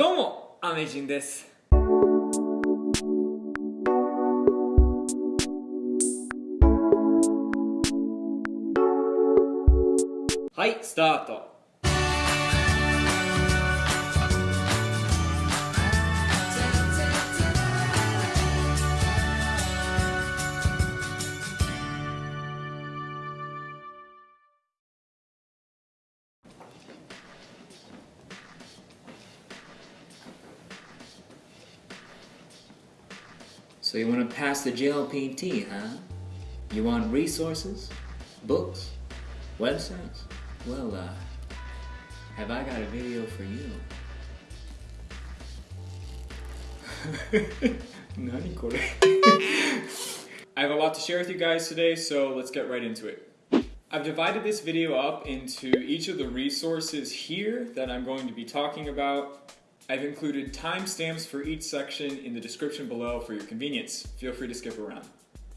どうも、アメジンです。はい、スタート。So you want to pass the JLPT, huh? You want resources? Books? Websites? Well, uh, have I got a video for you. I have a lot to share with you guys today, so let's get right into it. I've divided this video up into each of the resources here that I'm going to be talking about I've included timestamps for each section in the description below for your convenience. Feel free to skip around.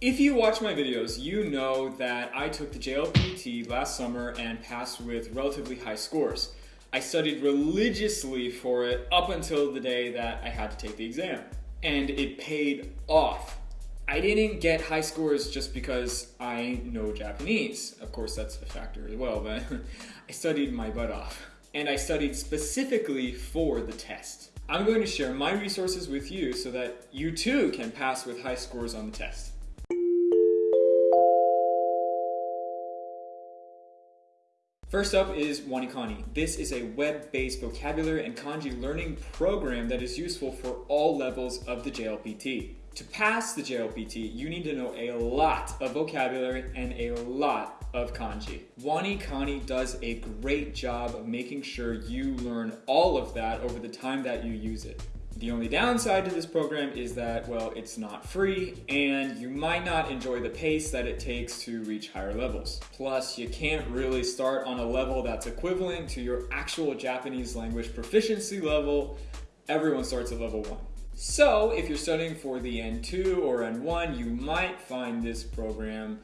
If you watch my videos, you know that I took the JLPT last summer and passed with relatively high scores. I studied religiously for it up until the day that I had to take the exam. And it paid off. I didn't get high scores just because I know Japanese. Of course, that's a factor as well, but I studied my butt off. And I studied specifically for the test. I'm going to share my resources with you so that you too can pass with high scores on the test. First up is Wanikani. This is a web-based vocabulary and kanji learning program that is useful for all levels of the JLPT. To pass the JLPT, you need to know a lot of vocabulary and a lot of kanji. Wanikani does a great job of making sure you learn all of that over the time that you use it. The only downside to this program is that, well, it's not free and you might not enjoy the pace that it takes to reach higher levels. Plus, you can't really start on a level that's equivalent to your actual Japanese language proficiency level. Everyone starts at level 1. So, if you're studying for the N2 or N1, you might find this program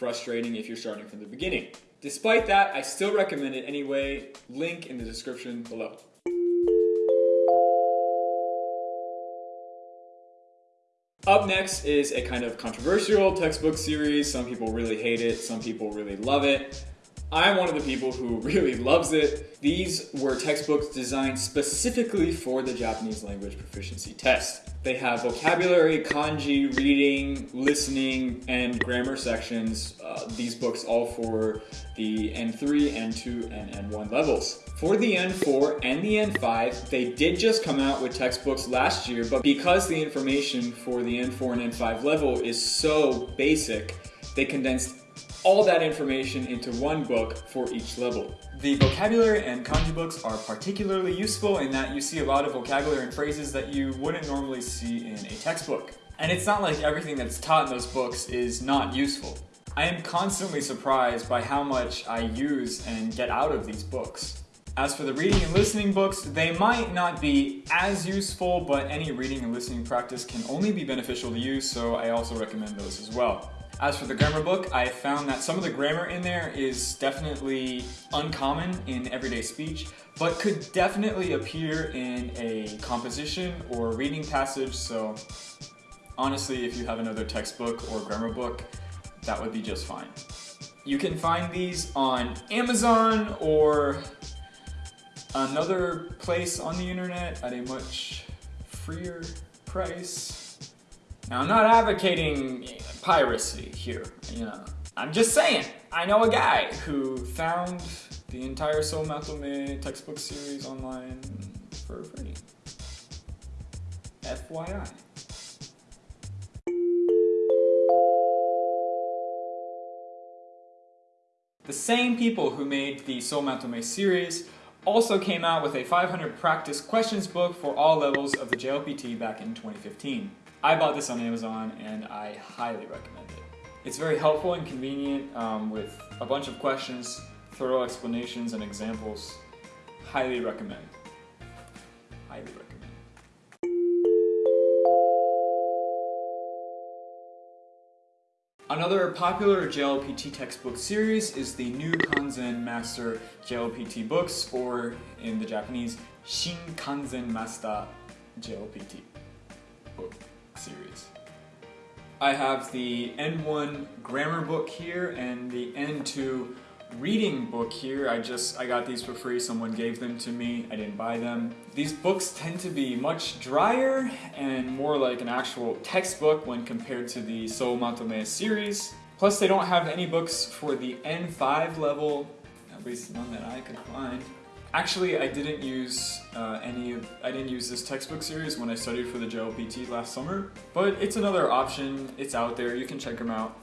frustrating if you're starting from the beginning. Despite that, I still recommend it anyway. Link in the description below. Up next is a kind of controversial textbook series. Some people really hate it, some people really love it. I'm one of the people who really loves it. These were textbooks designed specifically for the Japanese language proficiency test. They have vocabulary, kanji, reading, listening, and grammar sections. Uh, these books all for the N3, N2, and N1 levels. For the N4 and the N5, they did just come out with textbooks last year, but because the information for the N4 and N5 level is so basic, they condensed all that information into one book for each level. The vocabulary and kanji books are particularly useful in that you see a lot of vocabulary and phrases that you wouldn't normally see in a textbook. And it's not like everything that's taught in those books is not useful. I am constantly surprised by how much I use and get out of these books. As for the reading and listening books, they might not be as useful, but any reading and listening practice can only be beneficial to you, so I also recommend those as well. As for the grammar book, I found that some of the grammar in there is definitely uncommon in everyday speech, but could definitely appear in a composition or reading passage, so honestly, if you have another textbook or grammar book, that would be just fine. You can find these on Amazon or another place on the internet at a much freer price. Now, I'm not advocating piracy here, you know. I'm just saying, I know a guy who found the entire Sou Matome textbook series online for free. FYI. The same people who made the Sou Matome series also came out with a 500 practice questions book for all levels of the JLPT back in 2015. I bought this on Amazon and I highly recommend it. It's very helpful and convenient um, with a bunch of questions, thorough explanations, and examples. Highly recommend. Highly recommend. Another popular JLPT textbook series is the New Kanzen Master JLPT books, or in the Japanese, Shin Kanzen Master JLPT book series. I have the N1 grammar book here and the N2 reading book here. I just, I got these for free. Someone gave them to me. I didn't buy them. These books tend to be much drier and more like an actual textbook when compared to the Sou Matome series. Plus they don't have any books for the N5 level, at least none that I could find. Actually, I didn't use uh, any of, I didn't use this textbook series when I studied for the JLPT last summer, but it's another option, it's out there, you can check them out.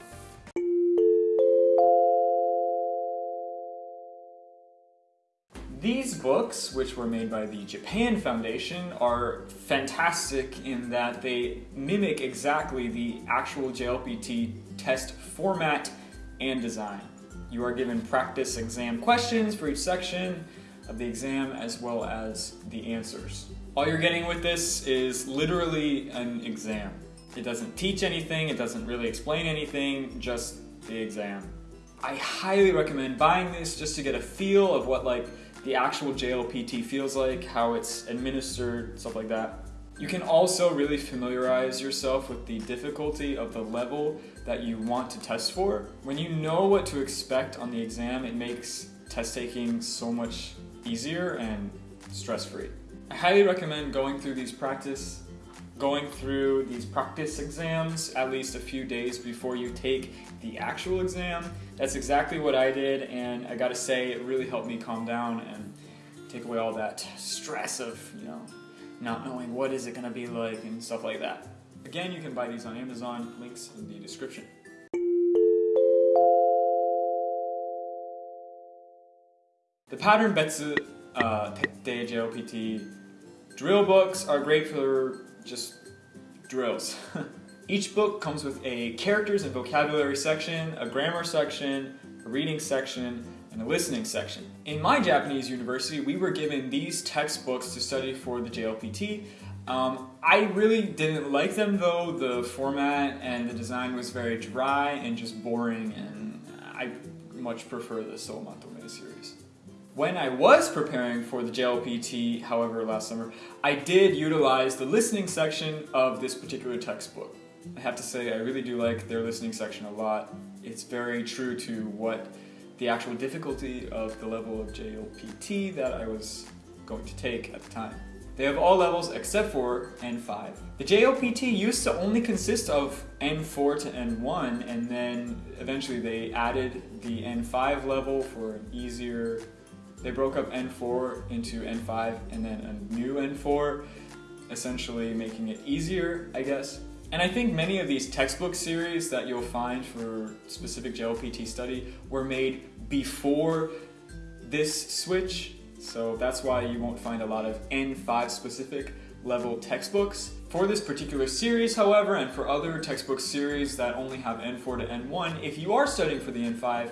These books, which were made by the Japan Foundation, are fantastic in that they mimic exactly the actual JLPT test format and design. You are given practice exam questions for each section of the exam as well as the answers. All you're getting with this is literally an exam. It doesn't teach anything, it doesn't really explain anything, just the exam. I highly recommend buying this just to get a feel of what like the actual JLPT feels like, how it's administered, stuff like that. You can also really familiarize yourself with the difficulty of the level that you want to test for. When you know what to expect on the exam, it makes test taking so much easier and stress-free. I highly recommend going through these practice going through these practice exams at least a few days before you take the actual exam. That's exactly what I did and I gotta say it really helped me calm down and take away all that stress of, you know, not knowing what is it gonna be like and stuff like that. Again, you can buy these on Amazon, links in the description. The pattern Betsu uh, Tettei JLPT drill books are great for just drills. Each book comes with a characters and vocabulary section, a grammar section, a reading section, and a listening section. In my Japanese university, we were given these textbooks to study for the JLPT. Um, I really didn't like them though. The format and the design was very dry and just boring and I much prefer the Sou Matome series. When I was preparing for the JLPT, however, last summer, I did utilize the listening section of this particular textbook. I have to say, I really do like their listening section a lot. It's very true to what the actual difficulty of the level of JLPT that I was going to take at the time. They have all levels except for N5. The JLPT used to only consist of N4 to N1 and then eventually they added the N5 level for an easier they broke up N4 into N5 and then a new N4, essentially making it easier, I guess. And I think many of these textbook series that you'll find for specific JLPT study were made before this switch, so that's why you won't find a lot of N5 specific level textbooks. For this particular series, however, and for other textbook series that only have N4 to N1, if you are studying for the N5,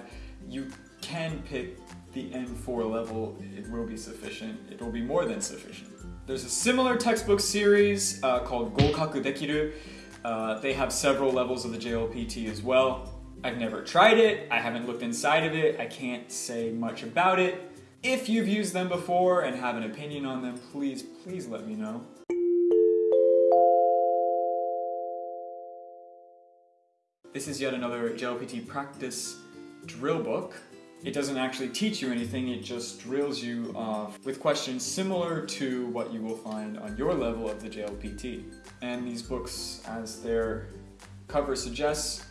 you can pick the N4 level, it will be sufficient. It will be more than sufficient. There's a similar textbook series uh, called Gokaku Dekiru. Uh, they have several levels of the JLPT as well. I've never tried it, I haven't looked inside of it, I can't say much about it. If you've used them before and have an opinion on them, please, please let me know. This is yet another JLPT practice drill book. It doesn't actually teach you anything, it just drills you off with questions similar to what you will find on your level of the JLPT. And these books, as their cover suggests,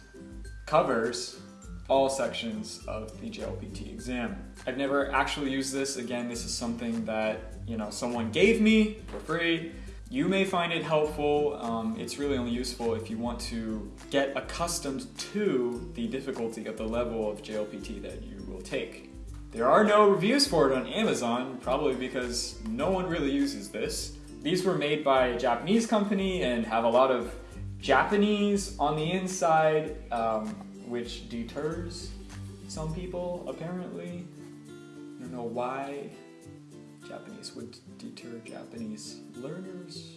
covers all sections of the JLPT exam. I've never actually used this. Again, this is something that, you know, someone gave me for free. You may find it helpful. Um, it's really only useful if you want to get accustomed to the difficulty of the level of JLPT that you will take. There are no reviews for it on Amazon, probably because no one really uses this. These were made by a Japanese company and have a lot of Japanese on the inside, um, which deters some people, apparently. I don't know why Japanese would deter Japanese learners.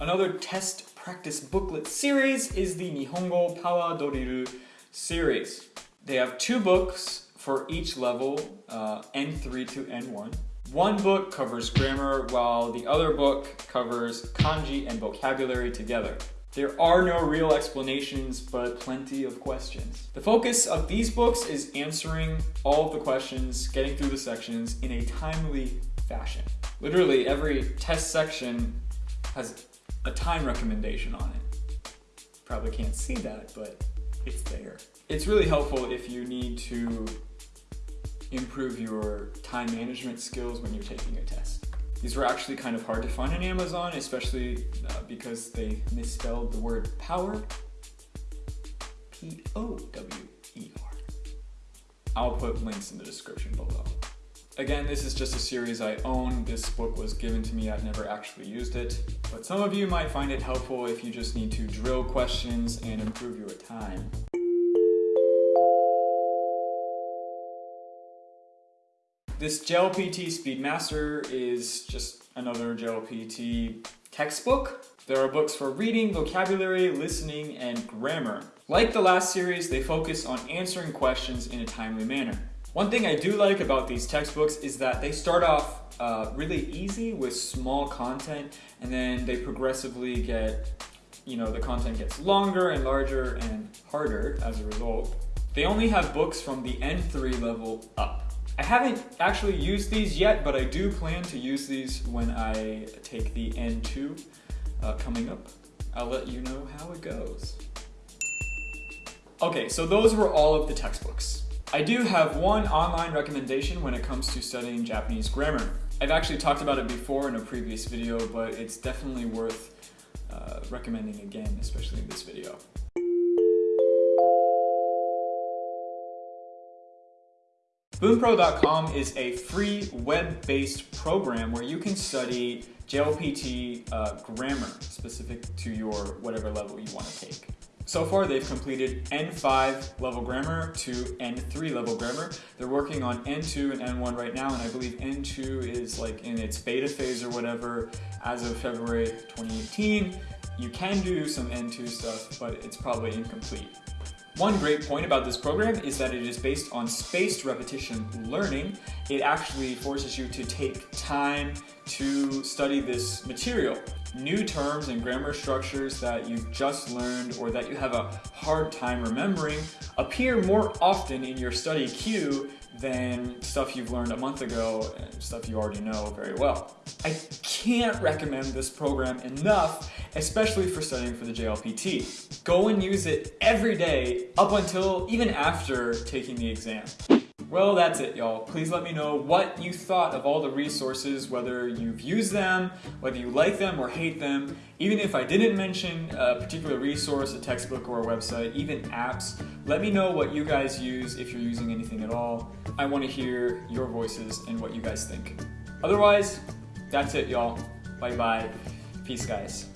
Another test practice booklet series is the Nihongo Power Doriru series. They have two books for each level, uh, N3 to N1. One book covers grammar while the other book covers kanji and vocabulary together. There are no real explanations, but plenty of questions. The focus of these books is answering all of the questions, getting through the sections in a timely fashion. Literally every test section has a time recommendation on it. Probably can't see that, but it's there. It's really helpful if you need to improve your time management skills when you're taking a test. These were actually kind of hard to find on Amazon, especially uh, because they misspelled the word power. P-O-W-E-R. I'll put links in the description below. Again, this is just a series I own. This book was given to me, I've never actually used it. But some of you might find it helpful if you just need to drill questions and improve your time. This JLPT Speedmaster is just another JLPT textbook. There are books for reading, vocabulary, listening, and grammar. Like the last series, they focus on answering questions in a timely manner. One thing I do like about these textbooks is that they start off uh, really easy with small content and then they progressively get, you know, the content gets longer and larger and harder as a result. They only have books from the N3 level up. I haven't actually used these yet, but I do plan to use these when I take the N2 uh, coming up. I'll let you know how it goes. Okay, so those were all of the textbooks. I do have one online recommendation when it comes to studying Japanese grammar. I've actually talked about it before in a previous video, but it's definitely worth uh, recommending again, especially in this video. Bunpro.com is a free web-based program where you can study JLPT uh, grammar specific to your whatever level you want to take. So far, they've completed N5 level grammar to N3 level grammar. They're working on N2 and N1 right now, and I believe N2 is like in its beta phase or whatever as of February 2018. You can do some N2 stuff, but it's probably incomplete. One great point about this program is that it is based on spaced repetition learning. It actually forces you to take time to study this material. New terms and grammar structures that you've just learned or that you have a hard time remembering appear more often in your study queue than stuff you've learned a month ago and stuff you already know very well. I can't recommend this program enough, especially for studying for the JLPT. Go and use it every day up until even after taking the exam. Well, that's it, y'all. Please let me know what you thought of all the resources, whether you've used them, whether you like them or hate them. Even if I didn't mention a particular resource, a textbook, or a website, even apps, let me know what you guys use if you're using anything at all. I want to hear your voices and what you guys think. Otherwise, that's it, y'all. Bye bye. Peace, guys.